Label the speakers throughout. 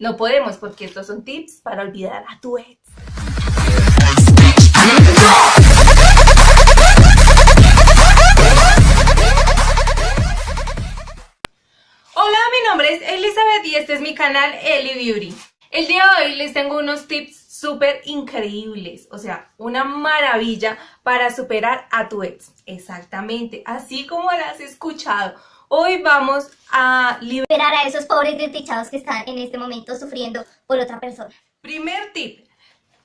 Speaker 1: No podemos porque estos son tips para olvidar a tu ex. Hola, mi nombre es Elizabeth y este es mi canal Eli Beauty. El día de hoy les tengo unos tips súper increíbles, o sea, una maravilla para superar a tu ex. Exactamente, así como lo has escuchado. Hoy vamos a
Speaker 2: liberar a esos pobres desdichados que están en este momento sufriendo por otra persona.
Speaker 1: Primer tip,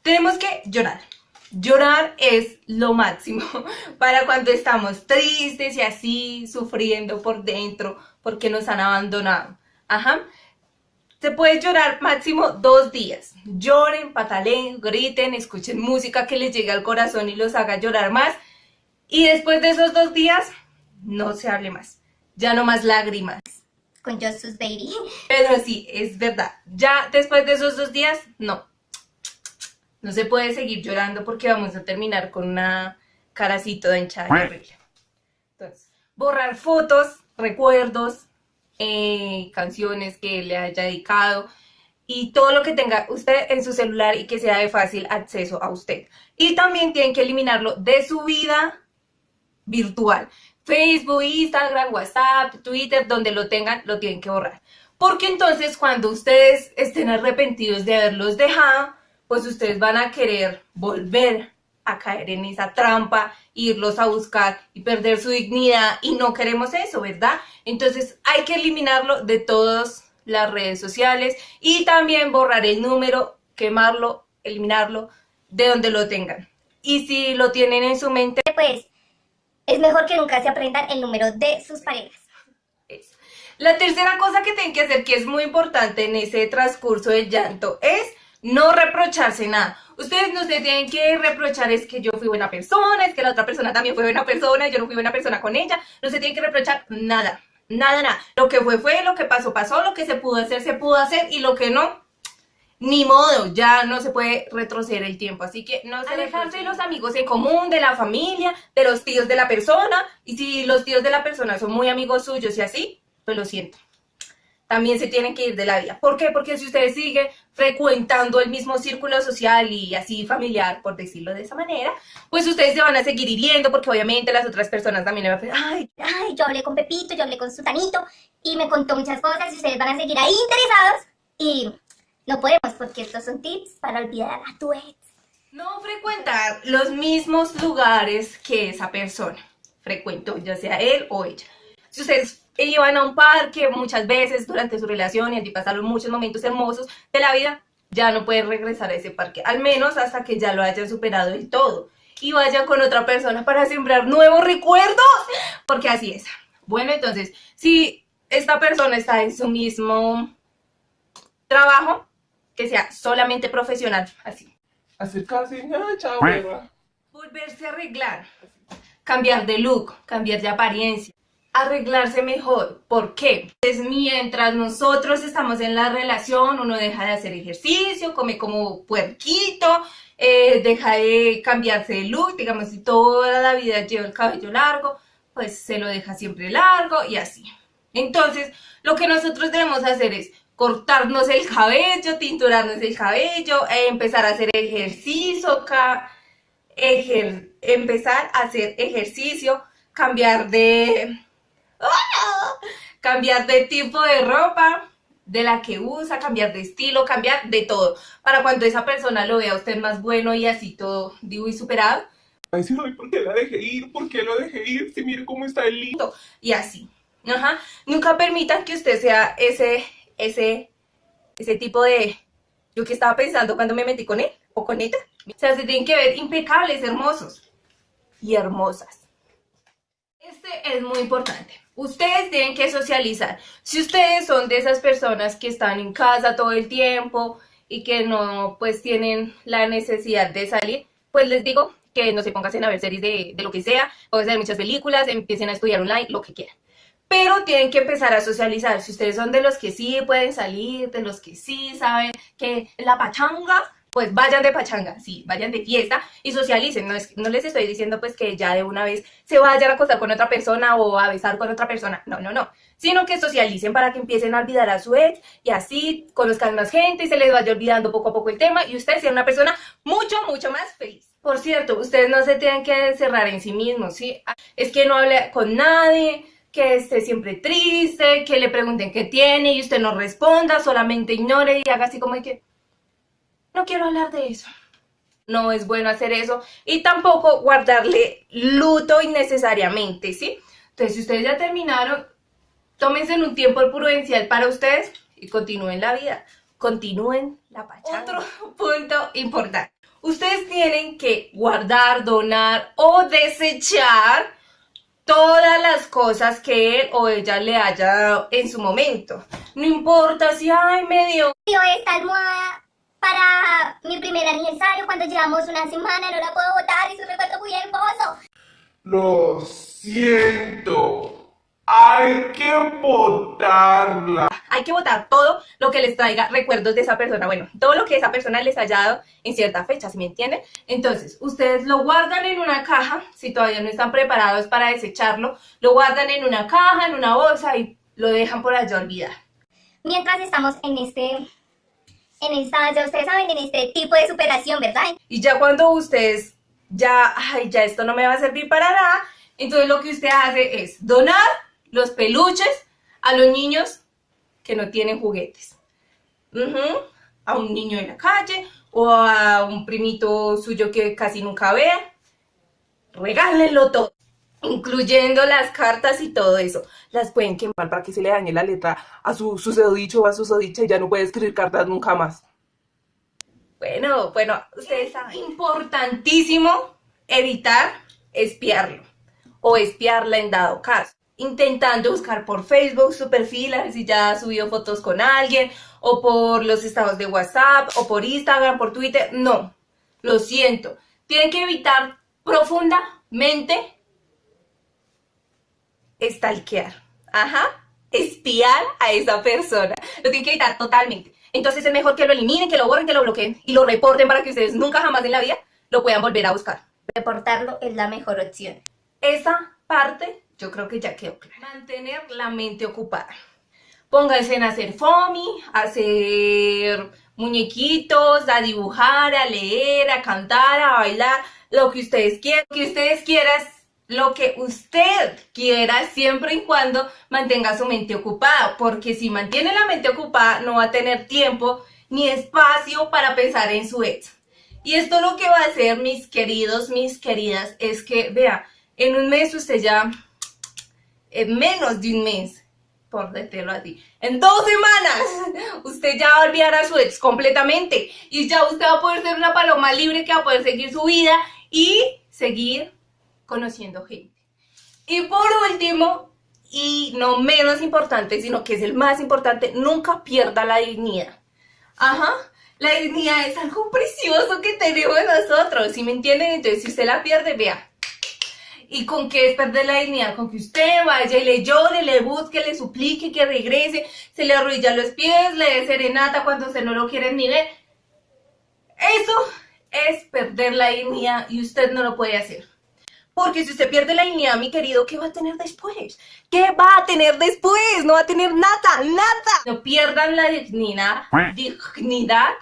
Speaker 1: tenemos que llorar. Llorar es lo máximo para cuando estamos tristes y así sufriendo por dentro porque nos han abandonado. Ajá. Se puede llorar máximo dos días. Lloren, pataleen, griten, escuchen música que les llegue al corazón y los haga llorar más. Y después de esos dos días, no se hable más ya no más lágrimas.
Speaker 2: Con Justice Baby.
Speaker 1: Pero sí, es verdad. Ya después de esos dos días, no. No se puede seguir llorando porque vamos a terminar con una caracito de hinchada horrible. Entonces, borrar fotos, recuerdos, eh, canciones que le haya dedicado y todo lo que tenga usted en su celular y que sea de fácil acceso a usted. Y también tienen que eliminarlo de su vida virtual. Facebook, Instagram, WhatsApp, Twitter, donde lo tengan, lo tienen que borrar. Porque entonces cuando ustedes estén arrepentidos de haberlos dejado, pues ustedes van a querer volver a caer en esa trampa, irlos a buscar y perder su dignidad y no queremos eso, ¿verdad? Entonces hay que eliminarlo de todas las redes sociales y también borrar el número, quemarlo, eliminarlo de donde lo tengan. Y si lo tienen en su mente,
Speaker 2: pues es mejor que nunca se aprendan el número de sus parejas.
Speaker 1: La tercera cosa que tienen que hacer, que es muy importante en ese transcurso del llanto, es no reprocharse nada. Ustedes no se tienen que reprochar es que yo fui buena persona, es que la otra persona también fue buena persona, yo no fui buena persona con ella. No se tienen que reprochar nada, nada, nada. Lo que fue, fue, lo que pasó, pasó, lo que se pudo hacer, se pudo hacer y lo que no, ni modo, ya no se puede retroceder el tiempo, así que no se alejarse de los amigos en común, de la familia, de los tíos de la persona, y si los tíos de la persona son muy amigos suyos y así, pues lo siento. También se tienen que ir de la vida. ¿Por qué? Porque si ustedes siguen frecuentando el mismo círculo social y así familiar, por decirlo de esa manera, pues ustedes se van a seguir hiriendo porque obviamente las otras personas también le van a decir,
Speaker 2: ay, ay, yo hablé con Pepito, yo hablé con Sutanito y me contó muchas cosas y ustedes van a seguir ahí interesados y no podemos porque estos son tips para olvidar a tu ex.
Speaker 1: No frecuentar los mismos lugares que esa persona frecuentó, ya sea él o ella. Si ustedes iban a un parque muchas veces durante su relación y allí pasaron muchos momentos hermosos de la vida, ya no pueden regresar a ese parque, al menos hasta que ya lo hayan superado y todo. Y vayan con otra persona para sembrar nuevos recuerdos, porque así es. Bueno, entonces, si esta persona está en su mismo trabajo, que sea solamente profesional, así.
Speaker 3: Acercarse, chao,
Speaker 1: Volverse a arreglar, cambiar de look, cambiar de apariencia, arreglarse mejor. ¿Por qué? Pues mientras nosotros estamos en la relación, uno deja de hacer ejercicio, come como puerquito, eh, deja de cambiarse de look, digamos, si toda la vida lleva el cabello largo, pues se lo deja siempre largo y así. Entonces, lo que nosotros debemos hacer es cortarnos el cabello, tinturarnos el cabello, eh, empezar a hacer ejercicio, empezar a hacer ejercicio, cambiar de... ¡Ah! cambiar de tipo de ropa, de la que usa, cambiar de estilo, cambiar de todo. Para cuando esa persona lo vea a usted más bueno y así todo, digo, y superado.
Speaker 3: Ay, ¿por qué la dejé ir? ¿Por qué lo dejé ir? Si mire cómo está el lindo.
Speaker 1: Y así. Ajá. Nunca permitan que usted sea ese ese, ese tipo de... Yo que estaba pensando cuando me metí con él o con ella. O sea, se tienen que ver impecables, hermosos y hermosas. Este es muy importante. Ustedes tienen que socializar. Si ustedes son de esas personas que están en casa todo el tiempo y que no pues tienen la necesidad de salir, pues les digo que no se pongan a ver series de, de lo que sea, a ver muchas películas, empiecen a estudiar online, lo que quieran pero tienen que empezar a socializar. Si ustedes son de los que sí pueden salir, de los que sí saben que la pachanga, pues vayan de pachanga, sí, vayan de fiesta y socialicen. No, es, no les estoy diciendo pues que ya de una vez se vayan a acostar con otra persona o a besar con otra persona, no, no, no, sino que socialicen para que empiecen a olvidar a su ex y así conozcan más gente y se les vaya olvidando poco a poco el tema y ustedes sean una persona mucho, mucho más feliz. Por cierto, ustedes no se tienen que encerrar en sí mismos, ¿sí? Es que no hable con nadie, que esté siempre triste, que le pregunten qué tiene y usted no responda, solamente ignore y haga así como que no quiero hablar de eso. No es bueno hacer eso y tampoco guardarle luto innecesariamente, ¿sí? Entonces, si ustedes ya terminaron, tómense un tiempo prudencial para ustedes y continúen la vida. Continúen la pachanga. Otro punto importante. Ustedes tienen que guardar, donar o desechar todas las cosas que él o ella le haya dado en su momento. No importa si, ay, me dio...
Speaker 2: Yo esta almohada para mi primer aniversario cuando llevamos una semana, no la puedo botar, es un recuerdo muy hermoso.
Speaker 3: Lo siento. Hay que botarla.
Speaker 1: Hay que votar todo lo que les traiga recuerdos de esa persona. Bueno, todo lo que esa persona les haya dado en cierta fecha, ¿sí me entienden? Entonces, ustedes lo guardan en una caja, si todavía no están preparados para desecharlo, lo guardan en una caja, en una bolsa y lo dejan por allá olvidar.
Speaker 2: Mientras estamos en este, en esta, ya ustedes saben, en este tipo de superación, ¿verdad?
Speaker 1: Y ya cuando ustedes, ya, ay, ya esto no me va a servir para nada, entonces lo que usted hace es donar los peluches a los niños que no tienen juguetes. A un niño en la calle o a un primito suyo que casi nunca vea. Regálenlo todo, incluyendo las cartas y todo eso. Las pueden quemar
Speaker 3: Para que se le dañe la letra a su susodicho o a su susodicha y ya no puede escribir cartas nunca más.
Speaker 1: Bueno, bueno, ustedes saben. Importantísimo evitar espiarlo o espiarla en dado caso. Intentando buscar por Facebook su perfil, a ver si ya ha subido fotos con alguien, o por los estados de WhatsApp, o por Instagram, por Twitter. No, lo siento. Tienen que evitar profundamente stalkear. Ajá, espiar a esa persona. Lo tienen que evitar totalmente. Entonces es mejor que lo eliminen, que lo borren, que lo bloqueen y lo reporten para que ustedes nunca jamás en la vida lo puedan volver a buscar.
Speaker 2: Reportarlo es la mejor opción.
Speaker 1: Esa parte yo creo que ya quedó claro. Mantener la mente ocupada. Pónganse en hacer foamy, hacer muñequitos, a dibujar, a leer, a cantar, a bailar, lo que ustedes quieran. Lo que ustedes quieran, lo que usted quiera, siempre y cuando mantenga su mente ocupada. Porque si mantiene la mente ocupada, no va a tener tiempo ni espacio para pensar en su ex. Y esto lo que va a hacer, mis queridos, mis queridas, es que, vea, en un mes usted ya en menos de un mes, por decirlo así, en dos semanas, usted ya va a olvidar a su ex completamente y ya usted va a poder ser una paloma libre que va a poder seguir su vida y seguir conociendo gente. Y por último, y no menos importante, sino que es el más importante, nunca pierda la dignidad. Ajá, la dignidad es algo precioso que tenemos nosotros, ¿sí me entienden? Entonces, si usted la pierde, vea, ¿Y con qué es perder la dignidad? Con que usted vaya y le llore, le busque, le suplique que regrese, se le arruilla los pies, le dé serenata cuando usted no lo quiere ni ver. Eso es perder la dignidad y usted no lo puede hacer. Porque si usted pierde la dignidad, mi querido, ¿qué va a tener después? ¿Qué va a tener después? No va a tener nada, nada. No pierdan la dignidad, dignidad.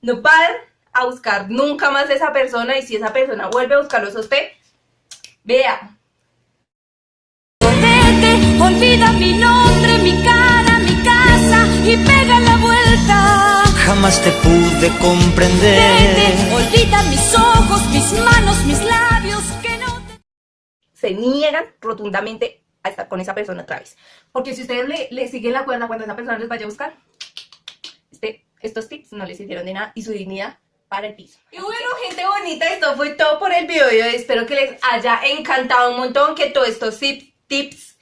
Speaker 1: No paren a buscar nunca más a esa persona y si esa persona vuelve a buscarlos a usted, Vea.
Speaker 4: Vete, olvida mi nombre, mi cara, mi casa y pega la vuelta.
Speaker 5: Jamás te pude comprender.
Speaker 4: Vete, olvida mis ojos, mis manos, mis labios, que no te...
Speaker 1: Se niegan rotundamente a estar con esa persona otra vez. Porque si ustedes le, le siguen la cuerda cuando esa persona les vaya a buscar, este, estos tips no les hicieron de nada y su dignidad para el piso. Y bueno, gente bonita, esto fue todo por el video de hoy. Espero que les haya encantado un montón, que todos estos tips,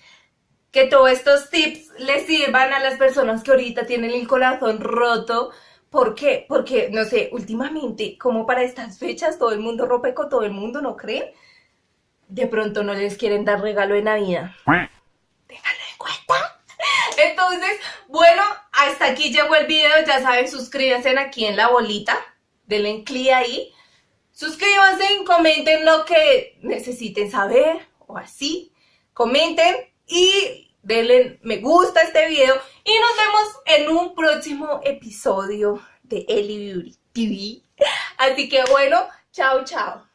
Speaker 1: que todos estos tips les sirvan a las personas que ahorita tienen el corazón roto. ¿Por qué? Porque, no sé, últimamente, como para estas fechas, todo el mundo rompe con todo el mundo, ¿no creen? De pronto no les quieren dar regalo de Navidad. Ténganlo en cuenta. Entonces, bueno, hasta aquí llegó el video. Ya saben, suscríbanse aquí en la bolita denle clic ahí. Suscríbanse, comenten lo que necesiten saber o así. Comenten y denle me gusta a este video. Y nos vemos en un próximo episodio de Eli Beauty TV. Así que bueno, chao, chao.